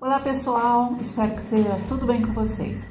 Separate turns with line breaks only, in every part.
Olá pessoal, espero que esteja tudo bem com vocês.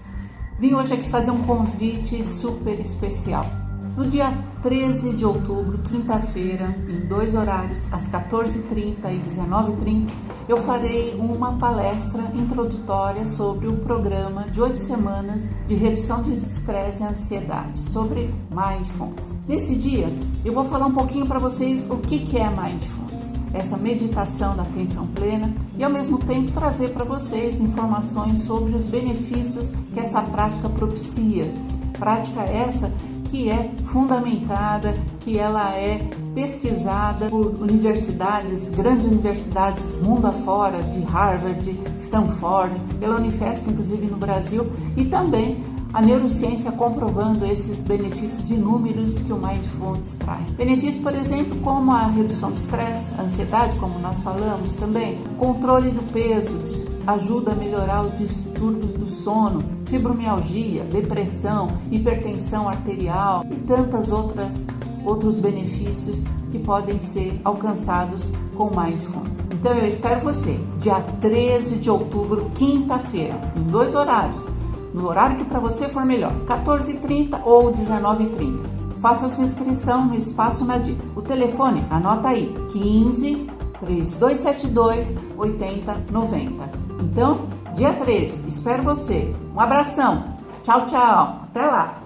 Vim hoje aqui fazer um convite super especial. No dia 13 de outubro, quinta-feira, em dois horários, às 14h30 e 19h30, eu farei uma palestra introdutória sobre o programa de oito semanas de redução de estresse e ansiedade, sobre Mindfulness. Nesse dia, eu vou falar um pouquinho para vocês o que é Mindfulness, essa meditação da atenção plena, e ao mesmo tempo trazer para vocês informações sobre os benefícios que essa prática propicia. Prática essa que é fundamentada, que ela é pesquisada por universidades, grandes universidades mundo afora, de Harvard, Stanford, pela Unifesp, inclusive no Brasil, e também a neurociência comprovando esses benefícios inúmeros que o Mindfulness traz. Benefícios, por exemplo, como a redução do estresse, ansiedade, como nós falamos também, controle do peso, ajuda a melhorar os distúrbios do sono, fibromialgia, depressão, hipertensão arterial e tantas outras outros benefícios que podem ser alcançados com Mindfulness. Então eu espero você, dia 13 de outubro, quinta-feira, em dois horários. No horário que para você for melhor, 14h30 ou 19h30. Faça sua inscrição no Espaço Nadir. O telefone, anota aí, 15 3272 8090. Então, dia 13, espero você. Um abração. Tchau, tchau. Até lá.